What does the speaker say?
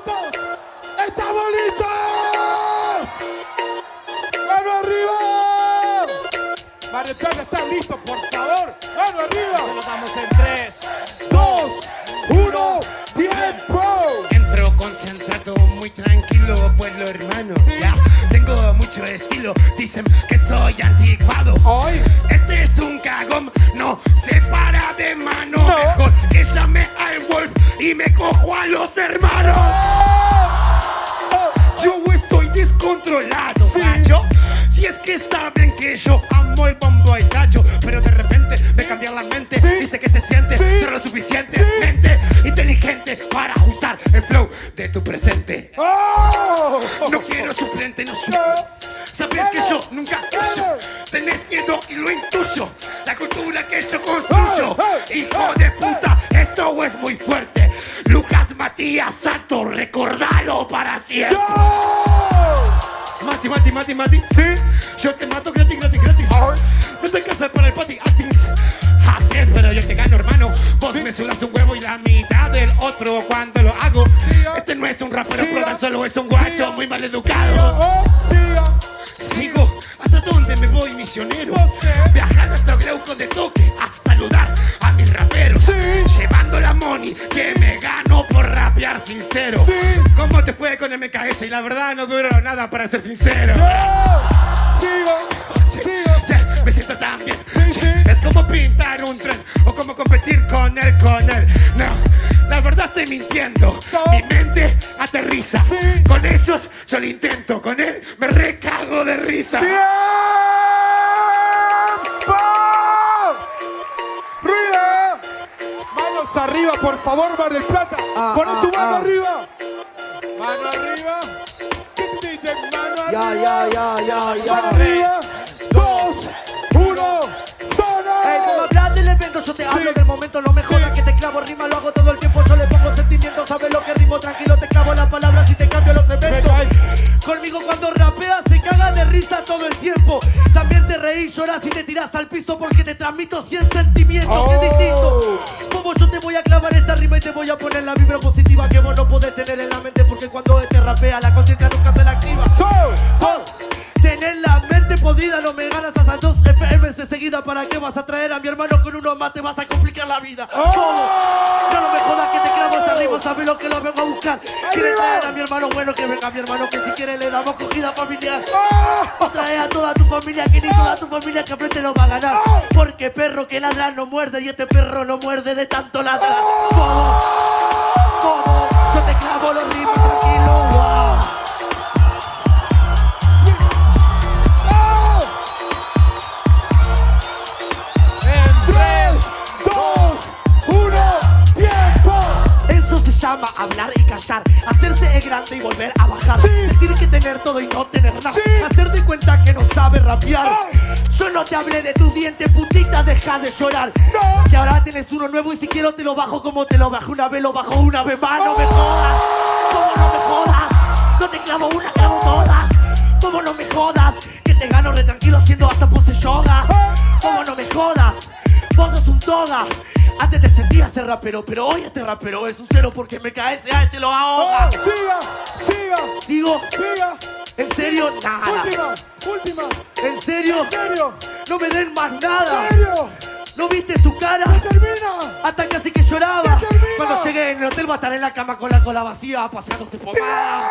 listos? ¡Estamos listos! ¡Mano arriba! Mar del Plata, ¿estás listo, por favor? ¡Mano arriba! Se lo damos en 3. ¡Dos! ¡Uno! ¡Tiempo! Entro concentrado, muy tranquilo, pueblo hermano. Ya, tengo mucho estilo, dicen que soy anticuado. Hoy Este es un cagón, no se para de mano. Y me cojo a los hermanos. Yo estoy descontrolado, Sí. gallo. Y es que saben que yo amo el bombo y gallo. Pero de repente me cambian la mente. Dice que se siente ser lo suficientemente inteligente para usar el flow de tu presente. ¡Oh! No quiero suplente, no soy. No. Sabes que yo nunca uso. Tenés miedo y lo intuyo. La cultura que yo construyo. Hijo de puta, esto es muy fuerte. Lucas Matías Santo, recordalo para siempre. Mati, Mati, Mati, Mati. ¿Sí? Yo te mato gratis, gratis, gratis. Ay. No te casas para el pati actings. Así es, pero yo te gano, hermano. Vos Sí. me sudas un huevo y la mitad del otro cuando lo hago. Este no es un rapero, Siga. pero tan solo es un guacho muy mal educado. ¡Oh! Sigo, ¿hasta dónde me voy, misionero? No sé. Viajando hasta Gleuco de toque a sincero. Sí. ¿Cómo te fue con MKS? Y la verdad no duró nada para ser sincero. ¡Oh! ¡Siga! ¡Siga! Yeah, me siento tan bien. Sí, sí. Es como pintar un tren o como competir con él, con él. No, la verdad estoy mintiendo. No. Mi mente aterriza. Con ellos yo lo intento, con él me recago de risa. ¡Tiempo! Arriba, por favor, Mar del Plata. Ah, Poné ah, tu mano ah. arriba. Mano arriba. DJ, mano Ya, arriba. ya, ya, ya, Mano ya. arriba. Dos, uno, Ey, zona. como hablas del evento, yo te hablo Sí. del momento, no me jodas Sí. que te clavo rima, lo hago todo el tiempo, yo le pongo sentimientos, sabes lo que rimo, tranquilo, te clavo las palabras y te cambio los eventos. Conmigo cuando rapeas se caga de risa todo el tiempo. También te reís, lloras y te tiras al piso porque transmito 100 sentimientos, que es Oh. distinto. Como yo te voy a clavar esta rima y te voy a poner la vibra positiva que vos no podés tener en la mente porque cuando te rapea la conciencia nunca se la activa. So, Vos tenés la mente podrida, no me ganas hasta dos FMs de seguida. ¿Para qué vas a traer a mi hermano con uno más? Te vas a complicar la vida. ¿Cómo? No, no me jodas que te clavo hasta arriba, sabes lo que lo vengo a buscar. Quiere traer a mi hermano bueno, que venga mi hermano, que si quiere le damos cogida familiar. O trae a toda tu familia, que ni toda tu familia que frente no va a ganar. Porque perro que ladra no muerde y este perro no muerde de tanto ladrar. ¿Cómo? ¿Cómo? Yo te clavo los ritmos tranquilo. Grande y volver a bajar. Sí. Decir que tener todo y no tener nada. Sí. Hacerte cuenta que no sabes rapear. Yo no te hablé de tus dientes, putita, deja de llorar. No. Que ahora tienes uno nuevo y si quiero te lo bajo como te lo bajé una vez, lo bajo una vez más. No me jodas, como no me jodas. No te clavo una, clavo todas. Como no me jodas, que te gano re tranquilo haciendo hasta pose yoga. Como no me jodas, vos sos un toga. Antes te sentías ser rapero, pero hoy este rapero es un cero porque me cae ese te lo ahoga. Oh, siga, siga, Sigo, siga. en serio, nada. Última, última. En serio, ¿En serio? no me den más nada. ¿En serio? ¿No viste su cara? Termina. Hasta casi que lloraba. Cuando llegué en el hotel va a estar en la cama con la cola vacía, pasándose pomada.